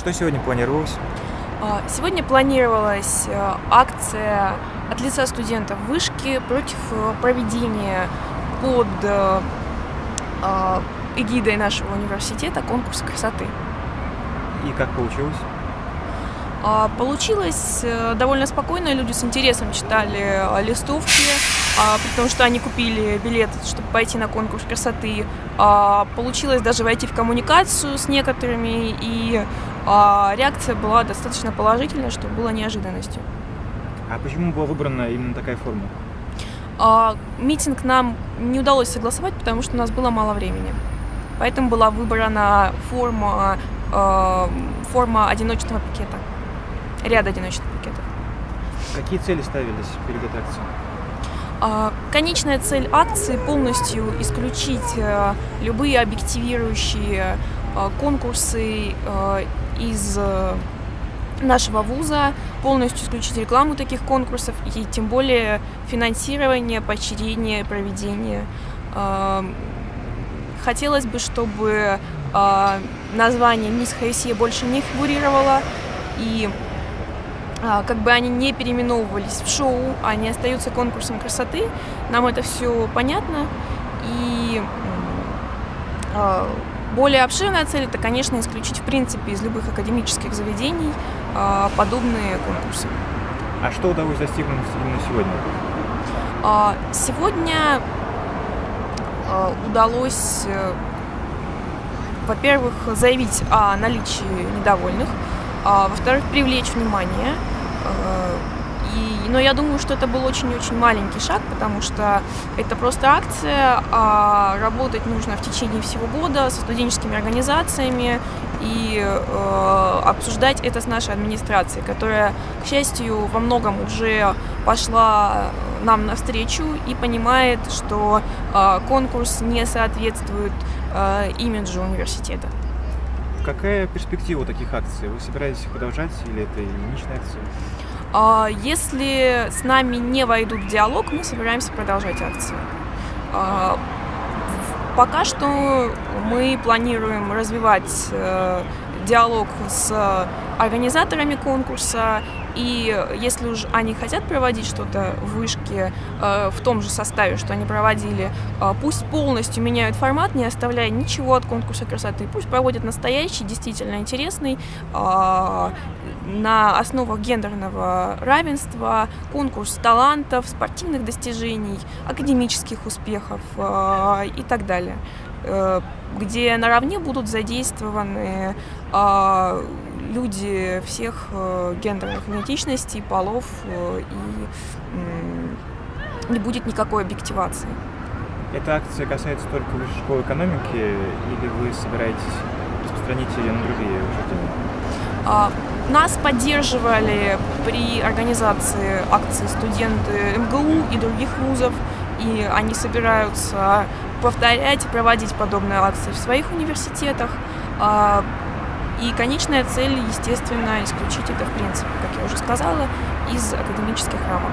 Что сегодня планировалось? А, сегодня планировалась э, акция от лица студентов вышки против э, проведения под э, а, эгидой нашего университета конкурса красоты. И как получилось? А, получилось довольно спокойно, люди с интересом читали листовки, при том, что они купили билет, чтобы пойти на конкурс красоты. Получилось даже войти в коммуникацию с некоторыми, и реакция была достаточно положительная, что было неожиданностью. А почему была выбрана именно такая форма? А, митинг нам не удалось согласовать, потому что у нас было мало времени. Поэтому была выбрана форма, э, форма одиночного пикета, ряд одиночных пикетов. Какие цели ставились перед этой акцией? А, конечная цель акции полностью исключить э, любые объективирующие э, конкурсы э, из нашего вуза, полностью исключить рекламу таких конкурсов и тем более финансирование, поощрение, проведение. Хотелось бы, чтобы а, название «Мисс Хаисия» больше не фигурировало, и а, как бы они не переименовывались в шоу, они остаются конкурсом красоты. Нам это все понятно. И более обширная цель – это, конечно, исключить в принципе из любых академических заведений а, подобные конкурсы. А что удалось достигнуть именно сегодня? А, сегодня а, удалось, э, во-первых, заявить о наличии недовольных, во-вторых, привлечь внимание и, но я думаю, что это был очень-очень маленький шаг, потому что это просто акция, а работать нужно в течение всего года со студенческими организациями и э, обсуждать это с нашей администрацией, которая, к счастью, во многом уже пошла нам навстречу и понимает, что э, конкурс не соответствует э, имиджу университета. Какая перспектива таких акций? Вы собираетесь их продолжать или это единичная акция? А, если с нами не войдут в диалог, мы собираемся продолжать акцию. А, пока что мы планируем развивать э, диалог с организаторами конкурса, и если уж они хотят проводить что-то в вышке э, в том же составе, что они проводили, э, пусть полностью меняют формат, не оставляя ничего от конкурса красоты. Пусть проводят настоящий, действительно интересный, э, на основах гендерного равенства, конкурс талантов, спортивных достижений, академических успехов э, и так далее э, где наравне будут задействованы э, люди всех э, гендерных идентичностей, полов, э, и не будет никакой объективации. Эта акция касается только высшей школы экономики, или вы собираетесь распространить ее на другие учреждения? А, нас поддерживали при организации акции студенты МГУ и других вузов, и они собираются повторять, проводить подобные акции в своих университетах. И конечная цель, естественно, исключить это, в принципе, как я уже сказала, из академических рамок.